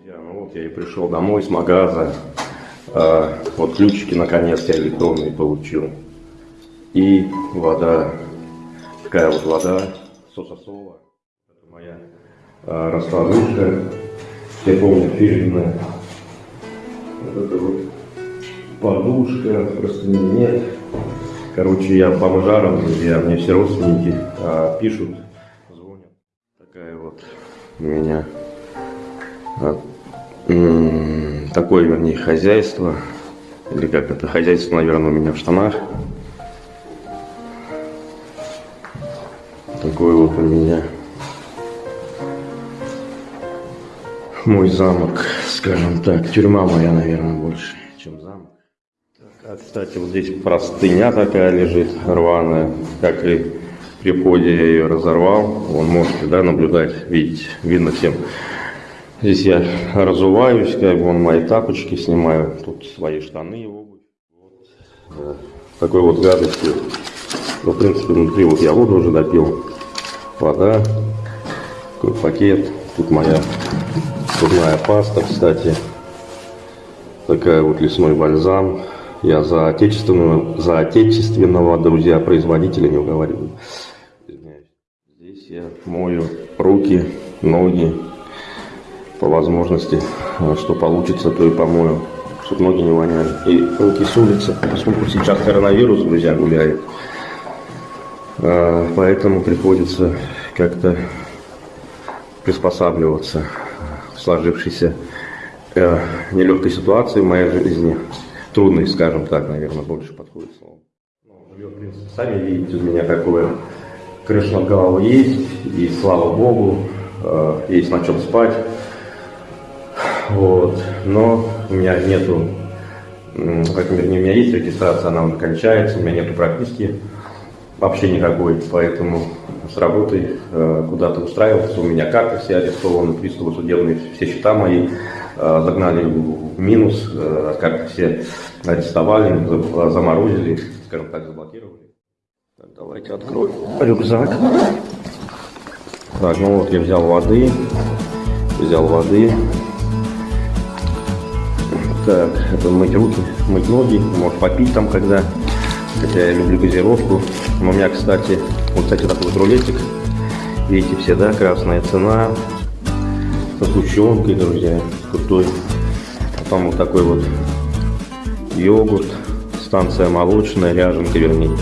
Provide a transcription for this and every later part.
Друзья, ну вот я и пришел домой с магаза. А, вот ключики наконец-то электронные получил. И вода, такая вот вода, сососова. Это моя а, раскладушка. Все помнят фирменная. Вот это вот подушка, просто нет. Короче, я бомжаром, друзья, мне все родственники а, пишут, звонят. Такая вот у меня а, такое, вернее, хозяйство. Или как это, хозяйство, наверное, у меня в штанах. Такой вот у меня мой замок, скажем так. Тюрьма моя, наверное, больше, чем замок. Так, а, кстати, вот здесь простыня такая лежит, рваная, как и при входе я ее разорвал. Вон можете, да, наблюдать, видеть, видно всем. Здесь я разуваюсь, как бы вон мои тапочки снимаю, тут свои штаны и обувь. Вот. Такой вот гадостью. Ну, в принципе, внутри вот я воду уже допил. Вода, такой пакет. Тут моя зубная паста, кстати. Такая вот лесной бальзам. Я за отечественного, за отечественного, друзья, производителя не уговариваю. Здесь я мою руки, ноги, по возможности, а что получится, то и помою, чтобы ноги не воняли. И руки с улицы, поскольку сейчас коронавирус, друзья, гуляет. А, поэтому приходится как-то приспосабливаться в сложившейся э, нелегкой ситуации в моей жизни. Трудной, скажем так, наверное, больше подходит слово. Ну, в принципе, сами видите, у меня какое крыша над головой есть, и слава богу, э, есть на чем спать. Вот. Но у меня нету, вернее, у меня есть регистрация, она уже кончается, у меня нету прописки вообще никакой, поэтому с работы э, куда-то устраиваться. У меня карты все арестованы, приставы судебные, все счета мои э, загнали в минус, э, карты все арестовали, заморозили, скажем так, заблокировали. Так, давайте откроем рюкзак. Так, ну вот я взял воды, взял воды, так, это мыть руки, мыть ноги, может попить там когда. Хотя я люблю газировку. Но у меня, кстати, вот, кстати, такой вот рулетик. Видите все, да, красная цена. Со сгущенкой, друзья, крутой. Потом вот такой вот йогурт. Станция молочная, ряженка, вернее.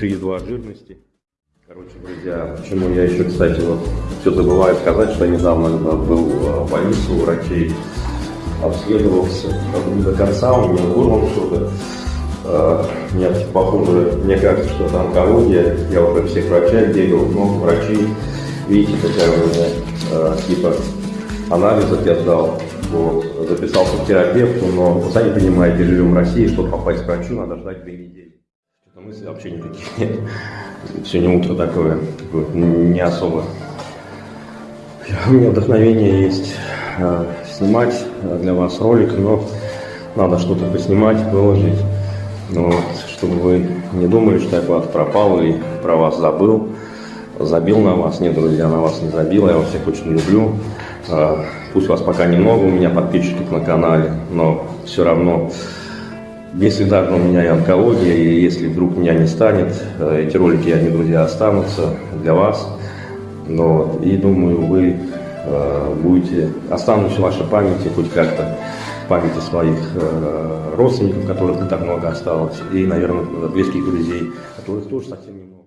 3,2 жирности. Короче, друзья, почему я еще, кстати, вот все забываю сказать, что я недавно был в больнице у врачей обследовался не до конца, у меня горло что-то. Uh, мне похоже, мне кажется, что это онкология. Я уже всех врачей бегал, много врачей. Видите, какая у меня uh, типа анализов я сдал. Вот. Записался к терапевту, но вы сами понимаете, живем в России, чтобы попасть к врачу, надо ждать две недели. Что-то мысли вообще никаких нет. Сегодня утро такое, такое не особо. У меня вдохновение есть uh, снимать для вас ролик, но надо что-то поснимать, выложить. Ну вот, чтобы вы не думали, что я куда-то пропал или про вас забыл, забил на вас. Нет, друзья, на вас не забил, я вас всех очень люблю. А, пусть вас пока немного у меня подписчиков на канале, но все равно, если даже у меня и онкология, и если вдруг меня не станет, э, эти ролики, они, друзья, останутся для вас. Но, и думаю, вы будете, останутся в вашей памяти хоть как-то, памяти своих э, родственников, которых не так много осталось, и, наверное, близких друзей, которых тоже совсем немного.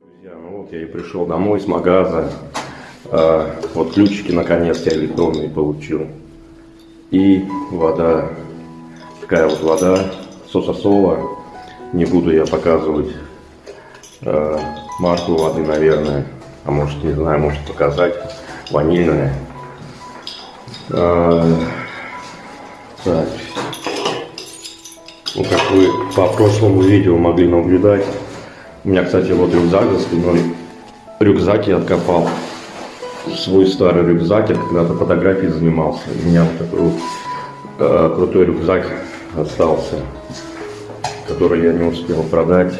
Друзья, ну вот я и пришел домой с магаза, а, вот ключики наконец я электронные получил. И вода, такая вот вода, сососова. Не буду я показывать э, марку воды, наверное. А может, не знаю, может показать. Ванильная. Э, так. Ну, как вы по прошлому видео могли наблюдать, у меня, кстати, вот рюкзак за спиной. Рюкзак я откопал свой старый рюкзак, я когда-то фотографией занимался. У меня вот такой вот э, крутой рюкзак остался, который я не успел продать.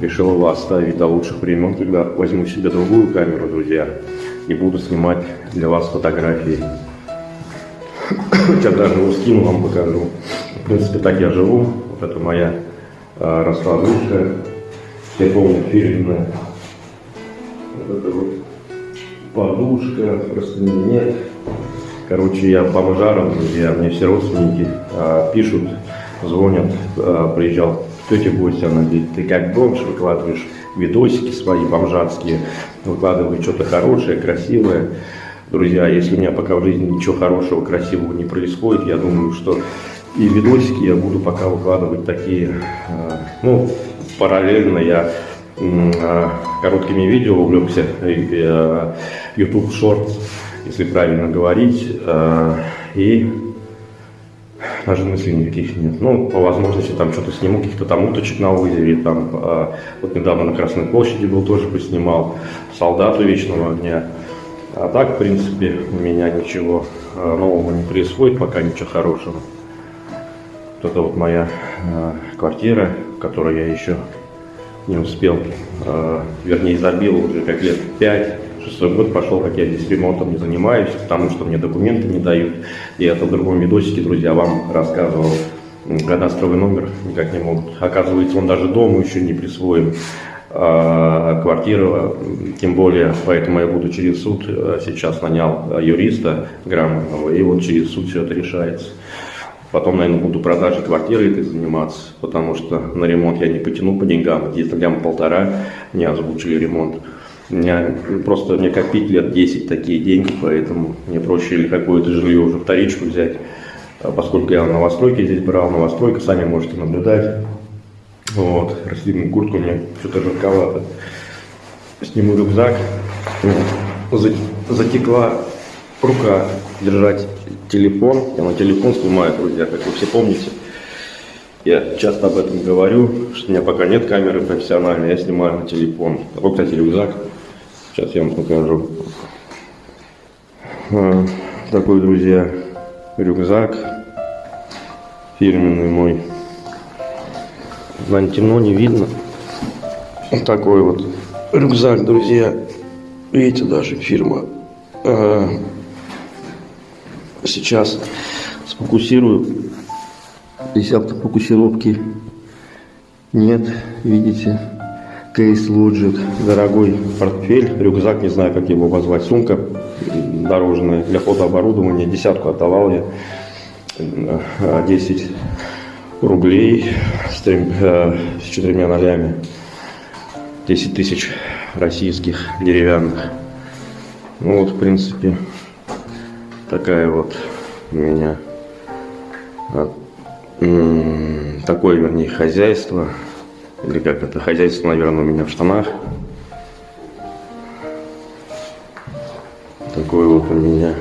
Решил его оставить до лучших времен, когда возьму себе другую камеру, друзья, и буду снимать для вас фотографии. Сейчас даже его скину, вам покажу. В принципе, так я живу. Вот это моя э, раскладушка. Все помнят фирменная. Вот это вот подушка, просто нет. Короче, я бомжаром, друзья, мне все родственники а, пишут, звонят, а, приезжал тетя Гостя, она говорит, ты как бомж выкладываешь видосики свои бомжатские, выкладываешь что-то хорошее, красивое. Друзья, если у меня пока в жизни ничего хорошего, красивого не происходит, я думаю, что и видосики я буду пока выкладывать такие, а, ну, параллельно я короткими видео увлекся, а, YouTube Shorts, если правильно говорить, и даже мыслей никаких нет. Ну, по возможности там что-то сниму, каких-то там уточек на озере, там, вот недавно на Красной площади был, тоже поснимал, солдату вечного огня. А так, в принципе, у меня ничего нового не происходит, пока ничего хорошего. Вот это вот моя квартира, в которой я еще не успел, э, вернее забил уже как лет 5, шестой год пошел, как я здесь ремонтом не занимаюсь, потому что мне документы не дают. И это в другом видосике, друзья, вам рассказывал, кадастровый номер никак не могут. Оказывается, он даже дому еще не присвоен. А квартира, тем более, поэтому я буду через суд, э, сейчас нанял юриста грамотного, и вот через суд все это решается. Потом, наверное, буду продажей квартиры этой заниматься, потому что на ремонт я не потяну по деньгам. Где-то лям полтора мне озвучили ремонт. У просто мне копить лет 10 такие деньги, поэтому мне проще или какое-то жилье уже вторичку взять. А поскольку я новостройки здесь брал, новостройка, сами можете наблюдать. Вот, растительную куртку мне что-то жарковато. Сниму рюкзак, затекла рука держать телефон. Я на телефон снимаю, друзья, как вы все помните. Я часто об этом говорю, что у меня пока нет камеры профессиональной, я снимаю на телефон. Вот, кстати, рюкзак. Сейчас я вам покажу. А, такой, друзья, рюкзак. Фирменный мой. На темно не видно. Вот такой вот рюкзак, друзья. Видите, даже фирма а, Сейчас сфокусирую. Здесь автофокусировки нет, видите. Кейс Logic, дорогой портфель, рюкзак, не знаю, как его обозвать, сумка дорожная для фотооборудования, десятку отдавал я, 10 рублей с, трем, э, с четырьмя нолями, 10 тысяч российских деревянных. Ну вот, в принципе, такая вот у меня такое, вернее, хозяйство. Или как это, хозяйство, наверное, у меня в штанах. Такой вот у меня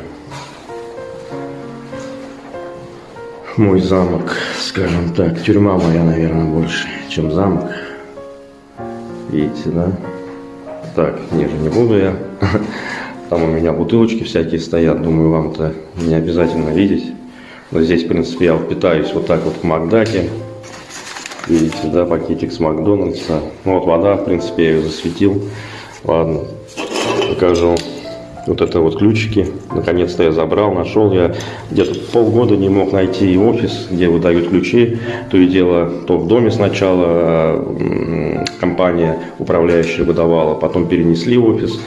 мой замок, скажем так. Тюрьма моя, наверное, больше, чем замок. Видите, да? Так, ниже не буду я. Там у меня бутылочки всякие стоят, думаю, вам это не обязательно видеть. Но здесь, в принципе, я питаюсь вот так вот в Макдаке. Видите, да, пакетик с Макдональдса. Ну вот вода, в принципе, я ее засветил. Ладно, покажу. Вот это вот ключики. Наконец-то я забрал, нашел. Я где-то полгода не мог найти офис, где выдают ключи. То и дело, то в доме сначала компания управляющая выдавала, потом перенесли офис.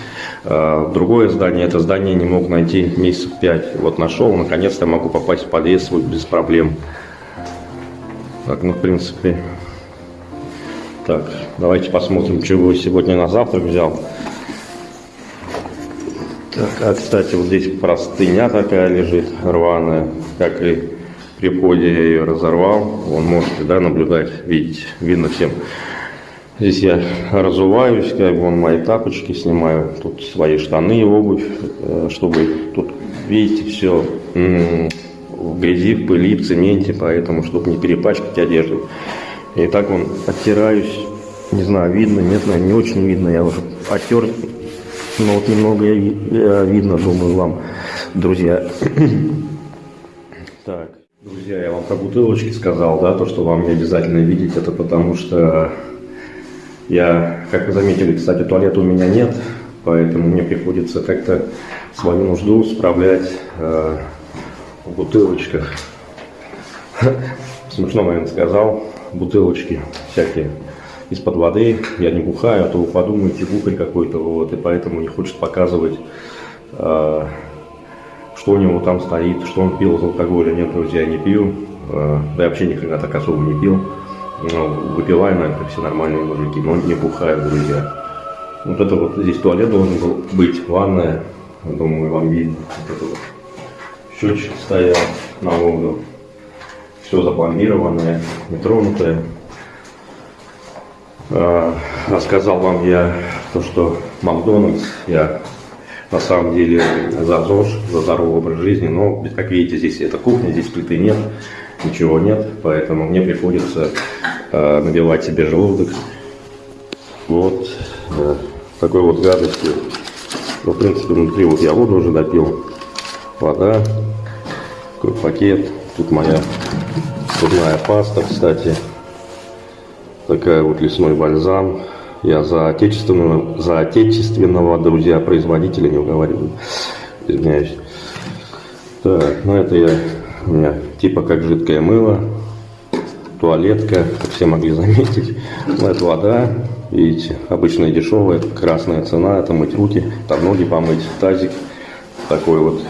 В другое здание. Это здание не мог найти месяцев пять. Вот нашел, наконец-то могу попасть в подъезд свой без проблем. Так, ну, в принципе... Так, давайте посмотрим, чего сегодня на завтрак взял. Так, а, кстати, вот здесь простыня такая лежит, рваная, как и при входе я ее разорвал. Вон можете, да, наблюдать, видеть, видно всем. Здесь я разуваюсь, как вон мои тапочки снимаю, тут свои штаны и обувь, э, чтобы тут, видите, все в грязи, в пыли, в цементе, поэтому, чтобы не перепачкать одежду. И так вон оттираюсь, не знаю, видно, нет, наверное, не очень видно, я уже оттер Ну вот немного я видно, думаю, вам, друзья. Так, друзья, я вам про бутылочки сказал, да, то, что вам не обязательно видеть, это потому что я, как вы заметили, кстати, туалета у меня нет, поэтому мне приходится как-то свою нужду справлять э, в бутылочках. Смешно, наверное, сказал, бутылочки всякие из-под воды, я не бухаю, а то вы подумаете, бухарь какой-то, вот, и поэтому не хочет показывать, э, что у него там стоит, что он пил из алкоголя. Нет, друзья, я не пью, э, да и вообще никогда так особо не пил. Ну, наверное, как все нормальные мужики, но не бухаю, друзья. Вот это вот здесь туалет должен был быть, ванная, думаю, вам видно. Вот это вот счетчик стоял на воду. Все запломбированное, нетронутое. А, Рассказал вам я то, что Макдональдс, я на самом деле за ЗОЖ, за здоровый образ жизни, но, как видите, здесь это кухня, здесь плиты нет, ничего нет, поэтому мне приходится набивать себе желудок вот э, такой вот гадостью. Ну, в принципе, внутри вот я воду уже допил, вода, такой пакет, тут моя зубная паста, кстати, такая вот лесной бальзам. Я за отечественного, за отечественного, друзья, производителя не уговариваю. Извиняюсь. Так, ну это я, у меня типа как жидкое мыло, туалетка, как все могли заметить. Ну это вода, видите, обычная дешевая, красная цена, это мыть руки, там ноги помыть, тазик такой вот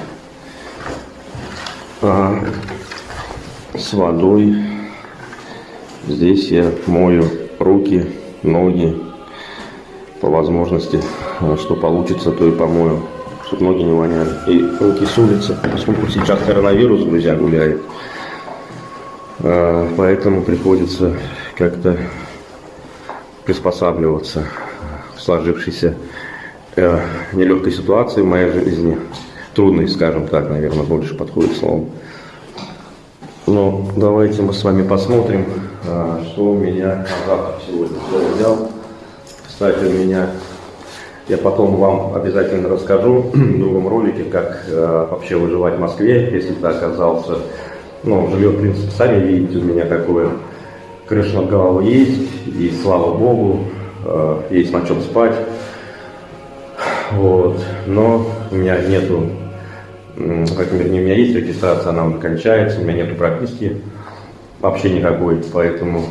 а, с водой. Здесь я мою руки, ноги, по возможности, э, что получится, то и помою, чтобы ноги не воняли. И руки с улицы, поскольку сейчас коронавирус, друзья, гуляет. Э, Поэтому приходится как-то приспосабливаться к сложившейся э, нелегкой ситуации в моей жизни. Трудной, скажем так, наверное, больше подходит слово. Ну, давайте мы с вами посмотрим, а, что у меня на завтрак сегодня. Что взял. Кстати, у меня, я потом вам обязательно расскажу в другом ролике, как а, вообще выживать в Москве, если ты оказался, ну, жилье, в принципе, сами видите, у меня какое. Крыша над головой есть, и слава богу, а, есть на чем спать. Вот. Но у меня нету как вернее, у меня есть регистрация, она уже кончается, у меня нету прописки вообще никакой, поэтому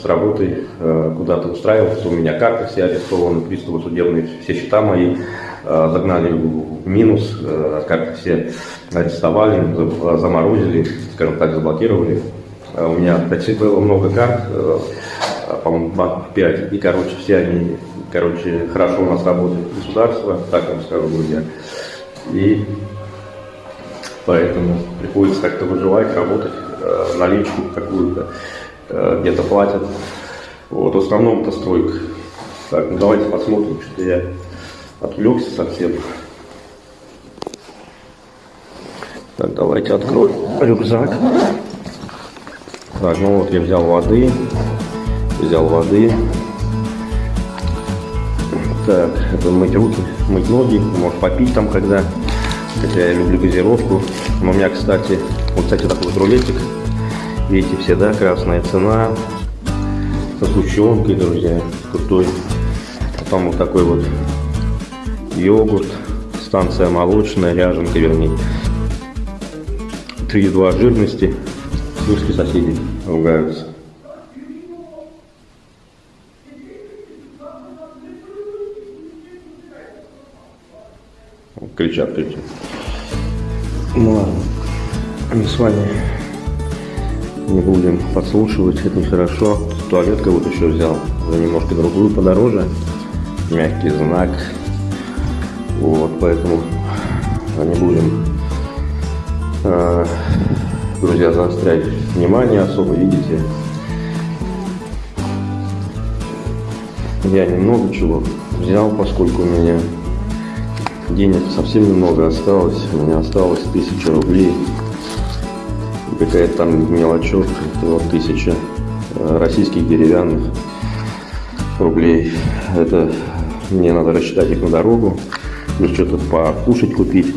с работой э, куда-то устраивался, у меня карты все арестованы, приставы судебные, все счета мои э, загнали в минус, э, карты все арестовали, за- заморозили, скажем так, заблокировали. Э, у меня, кстати, было много карт, э, по-моему, банков 5, и, короче, все они, короче, хорошо у нас работает государство, так вам скажу, друзья. И Поэтому приходится как-то выживать, работать, э, наличку какую-то э, где-то платят. Вот, в основном это стройка. Так, ну давайте посмотрим, что я отвлекся совсем. Так, давайте откроем рюкзак. Так, ну вот я взял воды, взял воды. Так, это мыть руки, мыть ноги, может попить там когда. Хотя я люблю газировку. Но у меня, кстати, вот, кстати, такой вот рулетик. Видите, все, да, красная цена. Со сгущенкой, друзья, крутой. Потом вот такой вот йогурт. Станция молочная, ряженка, вернее. 3,2 жирности. Слушайте, соседи ругаются. Кричат, кричат. Ну ладно, мы с вами не будем подслушивать, это нехорошо. Туалетка вот еще взял, за немножко другую подороже. Мягкий знак. Вот, поэтому не будем, э, друзья, заострять внимание особо, видите. Я немного чего взял, поскольку у меня денег совсем немного осталось. У меня осталось тысяча рублей. И Какая-то там мелочевка, вот тысяча э, российских деревянных рублей. Это мне надо рассчитать их на дорогу. Плюс что-то покушать купить,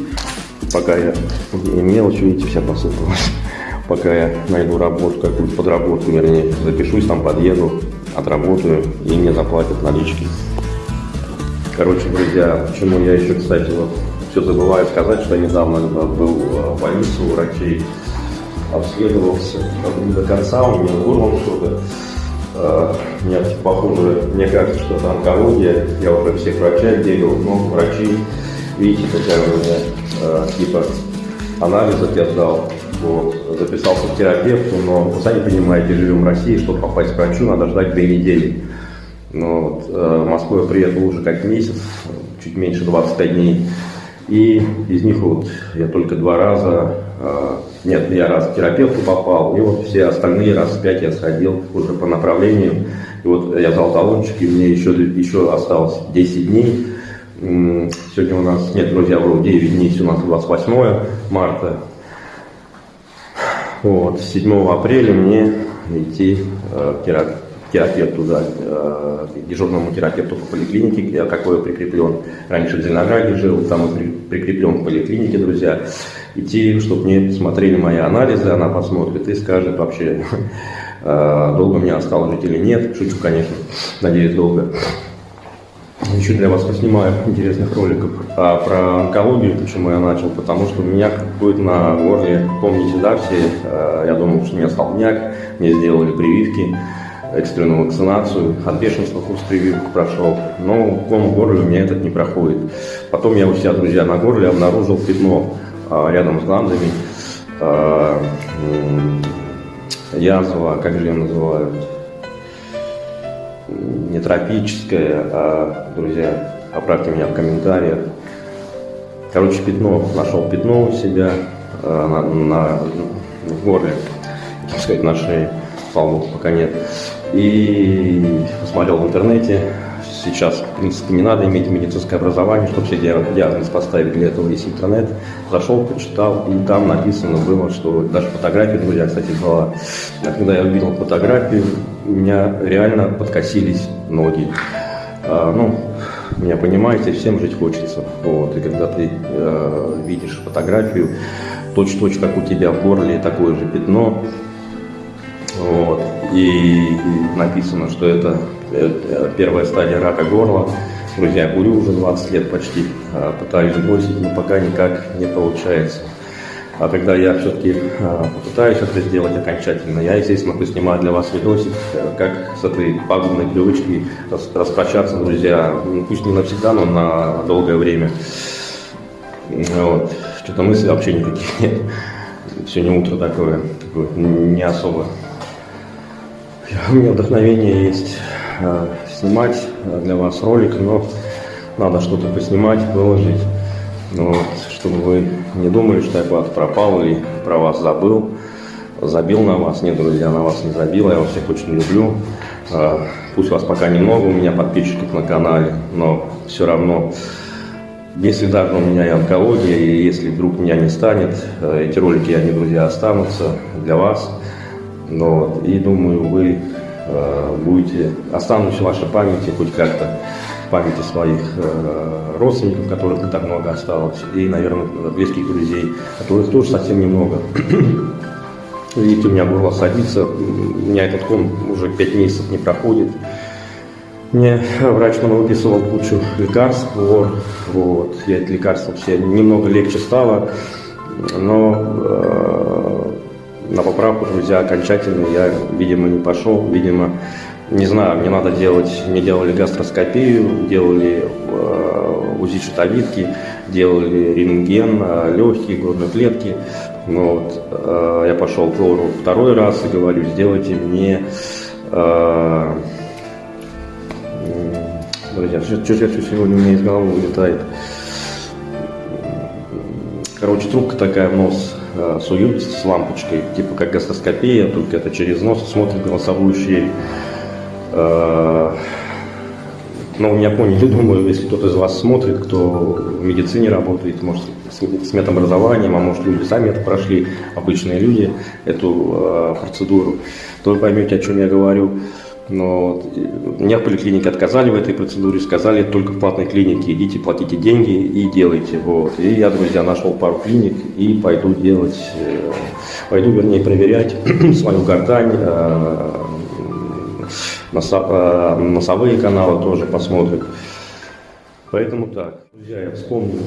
пока я, и мелочь, видите, вся посыпалась, пока я найду работу, какую-то подработку, вернее, запишусь, там подъеду, отработаю, и мне заплатят налички. Короче, друзья, почему я еще, кстати, вот все забываю сказать, что я недавно был в больнице у врачей, обследовался до конца, у меня горлом что-то. Uh, нет, похоже, мне кажется, что это онкология. Я уже всех врачей делал, но врачи, видите, какая у меня uh, типа анализов я сдал. Вот, записался к терапевту, но, вы сами понимаете, живем в России, чтобы попасть к врачу, надо ждать две недели. Но вот, uh, в Москву я приехал уже как месяц, чуть меньше 25 дней. И из них вот я только два раза, э, нет, я раз к терапевту попал, и вот все остальные раз пять я сходил уже по направлению. И вот я взял талончик, и мне еще, еще осталось 10 дней. Сегодня у нас, нет, друзья, вроде 9 дней, у нас 28 марта. Вот, 7 апреля мне идти э, к терапевту терапевту, да, э, дежурному терапевту по поликлинике, где какой прикреплен. Раньше в Зеленограде жил, там и прикреплен в поликлинике, друзья. Идти, чтобы мне посмотрели мои анализы, она посмотрит и скажет вообще, э, долго мне осталось жить или нет. Шучу, конечно, надеюсь, долго. Еще для вас поснимаю интересных роликов а про онкологию, почему я начал, потому что у меня будет на горле, помните, да, все, э, я думал, что у меня столбняк, мне сделали прививки, экстренную вакцинацию, от бешенства курс прививок прошел, но ком в горле у меня этот не проходит. Потом я у себя, друзья, на горле обнаружил пятно а, рядом с гландами, а, язва, как же ее называют, не тропическая, а, друзья, поправьте меня в комментариях. Короче, пятно, нашел пятно у себя а, на, на, в горле, так сказать, на шее, слава богу, пока нет. И посмотрел в интернете, сейчас, в принципе, не надо иметь медицинское образование, чтобы себе диагноз поставить, для этого есть интернет. Зашел, почитал, и там написано было, что даже фотографии, друзья, кстати, была. Когда я увидел фотографию, у меня реально подкосились ноги. А, ну, меня понимаете, всем жить хочется. Вот. И когда ты э, видишь фотографию, точь-точь, как у тебя в горле, такое же пятно, вот. И написано, что это первая стадия рака горла. Друзья, курю уже 20 лет почти, а, пытаюсь бросить, но пока никак не получается. А когда я все-таки а, попытаюсь это сделать окончательно, я, естественно, поснимаю для вас видосик, э, как с этой пагубной привычкой распрощаться, друзья, ну, пусть не навсегда, но на долгое время. Вот. Что-то мыслей вообще никаких нет. Сегодня утро такое, такое не особо у меня вдохновение есть э, снимать для вас ролик, но надо что-то поснимать, выложить. Ну вот, чтобы вы не думали, что я куда-то пропал или про вас забыл, забил на вас. Нет, друзья, на вас не забил, я вас всех очень люблю. Э, пусть вас пока немного, у меня подписчиков на канале, но все равно, если даже у меня и онкология, и если вдруг меня не станет, э, эти ролики, они, друзья, останутся для вас. Вот. И думаю, вы э, будете, останутся в вашей памяти хоть как-то, памяти своих э, родственников, которых не так много осталось, и, наверное, близких друзей, которых тоже совсем немного. Видите, у меня горло садится, у меня этот ком уже 5 месяцев не проходит. Мне врач выписывал кучу лекарств, вот, вот, я эти лекарства все немного легче стало, но э, на поправку, друзья, окончательно я, видимо, не пошел. Видимо, не знаю, мне надо делать, мне делали гастроскопию, делали э, УЗИ щитовидки, делали рентген, э, легкие, грудной клетки. Ну, вот, э, я пошел к лору второй раз и говорю, сделайте мне... Э, друзья, что, что, что сегодня у меня из головы вылетает? Короче, трубка такая в нос суют с лампочкой, типа как гастроскопия, только это через нос смотрит голосовую щель. Э, но меня поняли, думаю, если кто-то из вас смотрит, кто в медицине работает, может, с, медобразованием, а может, люди сами это прошли, обычные люди, эту э, процедуру, то вы поймете, о чем я говорю. Но вот, меня в поликлинике отказали в этой процедуре, сказали, только в платной клинике идите, платите деньги и делайте. Вот. И я, друзья, нашел пару клиник и пойду делать, э, пойду, вернее, проверять свою гортань, э, э, носовые каналы тоже посмотрим. Поэтому так, друзья, я вспомнил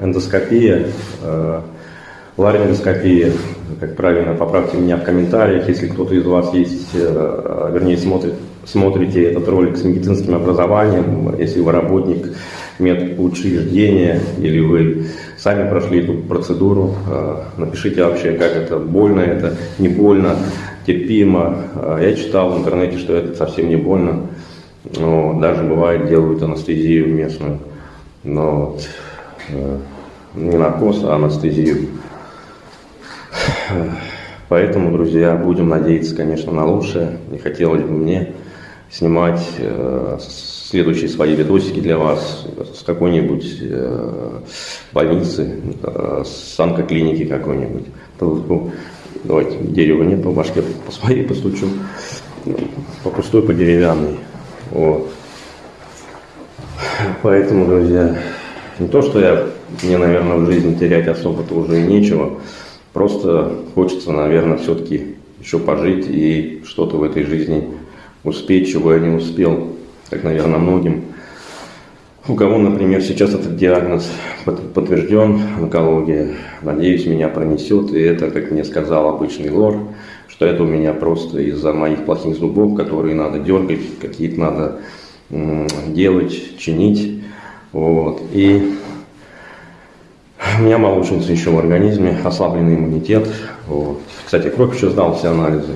эндоскопия, ларингоскопия, как правильно, поправьте меня в комментариях, если кто-то из вас есть, э, вернее, смотрит, смотрите этот ролик с медицинским образованием, если вы работник медучреждения или вы сами прошли эту процедуру, э, напишите вообще, как это, больно это, не больно, терпимо. Э, Я читал в интернете, что это совсем не больно. Но даже бывает делают анестезию местную. Но не наркоз, а анестезию. Поэтому, друзья, будем надеяться, конечно, на лучшее. Не хотелось бы мне снимать э, следующие свои видосики для вас с какой-нибудь э, больницы, э, с онкоклиники какой-нибудь. По- Давайте, дерева нет, по башке по своей постучу. По пустой, по деревянной. Вот. Поэтому, друзья, не то, что я, мне, наверное, в жизни терять особо-то уже и нечего. Просто хочется, наверное, все-таки еще пожить и что-то в этой жизни успеть, чего я не успел, как, наверное, многим. У кого, например, сейчас этот диагноз под- подтвержден, онкология, надеюсь, меня пронесет, и это, как мне сказал обычный лор, что это у меня просто из-за моих плохих зубов, которые надо дергать, какие-то надо делать, чинить. Вот. И у меня молочница еще в организме, ослабленный иммунитет. Вот. Кстати, кровь еще сдал все анализы.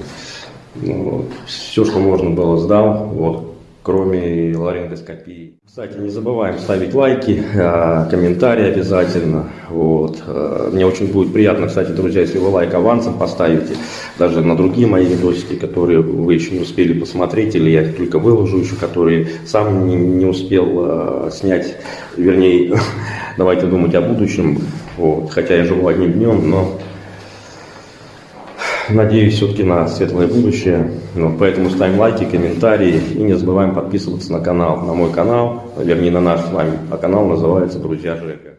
Ну, вот. Все, что можно было, сдал, вот, кроме ларингоскопии. Кстати, не забываем ставить лайки, а, комментарии обязательно. Вот. А, Мне очень будет приятно, кстати, друзья, если вы лайк авансом поставите, даже на другие мои видосики, которые вы еще не успели посмотреть, или я их только выложу еще, которые сам не, успел а, снять, вернее, давайте думать о будущем. Вот. Хотя я живу одним днем, но Надеюсь все-таки на светлое будущее. Ну, поэтому ставим лайки, комментарии и не забываем подписываться на канал, на мой канал, вернее на наш с вами. А канал называется «Друзья Жека».